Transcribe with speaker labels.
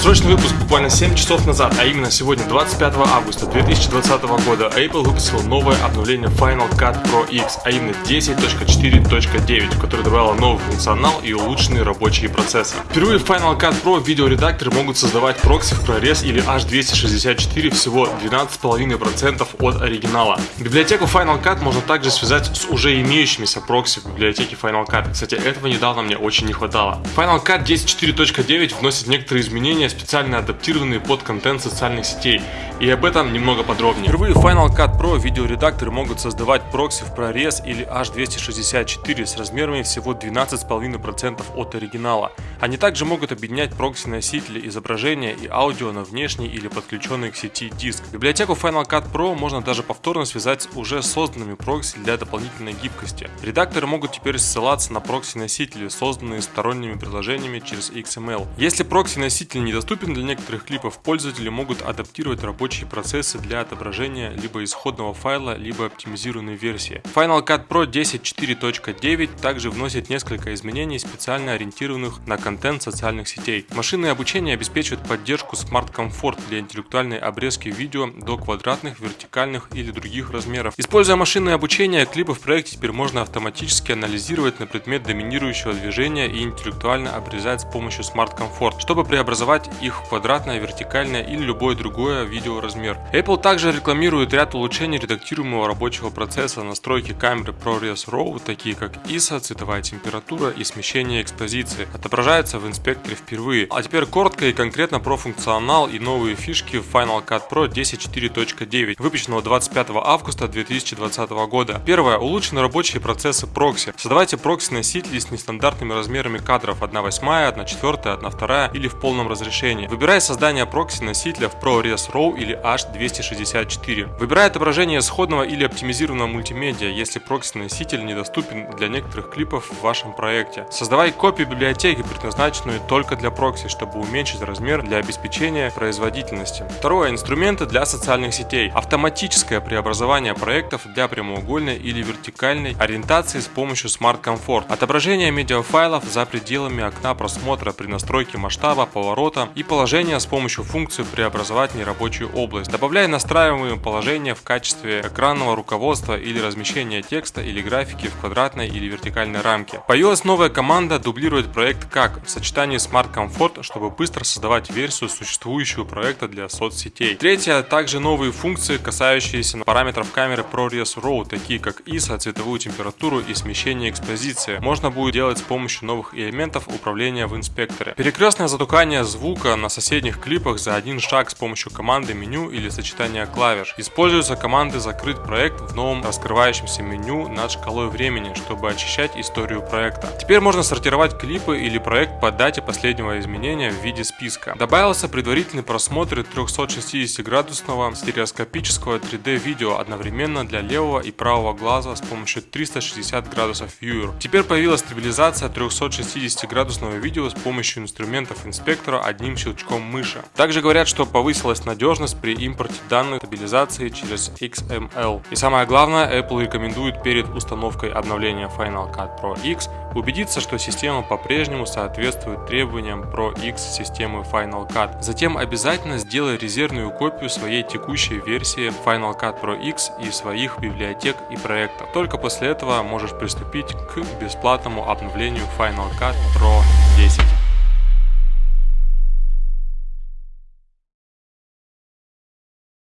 Speaker 1: Срочный выпуск буквально 7 часов назад, а именно сегодня, 25 августа 2020 года, Apple выпустил новое обновление Final Cut Pro X, а именно 10.4.9, которое добавило новый функционал и улучшенные рабочие процессы. Впервые в Final Cut Pro видеоредакторы могут создавать прокси в прорез или H264 всего 12,5% от оригинала. Библиотеку Final Cut можно также связать с уже имеющимися прокси в библиотеке Final Cut. Кстати, этого недавно мне очень не хватало. Final Cut 10.4.9 вносит некоторые изменения, специально адаптированные под контент социальных сетей. И об этом немного подробнее. Впервые Final Cut Pro видеоредакторы могут создавать прокси в прорез или H264 с размерами всего 12,5% от оригинала. Они также могут объединять прокси-носители изображения и аудио на внешний или подключенный к сети диск. Библиотеку Final Cut Pro можно даже повторно связать с уже созданными прокси для дополнительной гибкости. Редакторы могут теперь ссылаться на прокси-носители, созданные сторонними приложениями через XML. Если прокси-носитель недоступен для некоторых клипов, пользователи могут адаптировать рабочие процессы для отображения либо исходного файла, либо оптимизированной версии. Final Cut Pro 10.4.9 также вносит несколько изменений, специально ориентированных на контент социальных сетей. Машинное обучение обеспечивает поддержку Smart Comfort для интеллектуальной обрезки видео до квадратных, вертикальных или других размеров. Используя машинное обучение, клипы в проекте теперь можно автоматически анализировать на предмет доминирующего движения и интеллектуально обрезать с помощью Smart Comfort, чтобы преобразовать их в квадратное, вертикальное или любое другое видеоразмер. Apple также рекламирует ряд улучшений редактируемого рабочего процесса настройки камеры ProRes RAW, такие как ISO, цветовая температура и смещение экспозиции. Отображая появляется в инспекторе впервые. А теперь коротко и конкретно про функционал и новые фишки Final Cut Pro 10.4.9, выпущенного 25 августа 2020 года. Первое. Улучшены рабочие процессы прокси. Создавайте прокси-носители с нестандартными размерами кадров 1 восьмая, 1 четвертая, 1 вторая или в полном разрешении. Выбирай создание прокси-носителя в ProRes RAW или H264. Выбирай отображение сходного или оптимизированного мультимедиа, если прокси-носитель недоступен для некоторых клипов в вашем проекте. Создавай копию библиотеки, предназначенную только для прокси, чтобы уменьшить размер для обеспечения производительности. Второе. Инструменты для социальных сетей. Автоматическое преобразование проектов для прямоугольной или вертикальной ориентации с помощью Smart Comfort. Отображение медиафайлов за пределами окна просмотра при настройке масштаба, поворота и положения с помощью функции преобразовать нерабочую область. Добавляя настраиваемые положения в качестве экранного руководства или размещения текста или графики в квадратной или вертикальной рамке. Появилась новая команда дублирует проект как в сочетании Smart Comfort, чтобы быстро создавать версию существующего проекта для соцсетей. Третье, также новые функции, касающиеся параметров камеры ProRes RAW, такие как ISO, цветовую температуру и смещение экспозиции. Можно будет делать с помощью новых элементов управления в инспекторе. Перекрестное затухание звука на соседних клипах за один шаг с помощью команды меню или сочетания клавиш. Используются команды «Закрыть проект» в новом раскрывающемся меню над шкалой времени, чтобы очищать историю проекта. Теперь можно сортировать клипы или проект по дате последнего изменения в виде списка. Добавился предварительный просмотр 360-градусного стереоскопического 3D видео одновременно для левого и правого глаза с помощью 360 градусов Viewer. Теперь появилась стабилизация 360-градусного видео с помощью инструментов инспектора одним щелчком мыши. Также говорят, что повысилась надежность при импорте данных стабилизации через XML. И самое главное, Apple рекомендует перед установкой обновления Final Cut Pro X убедиться, что система по-прежнему соответствует требованиям Pro X системы Final Cut. Затем обязательно сделай резервную копию своей текущей версии Final Cut Pro X и своих библиотек и проектов. Только после этого можешь приступить к бесплатному обновлению Final Cut Pro 10.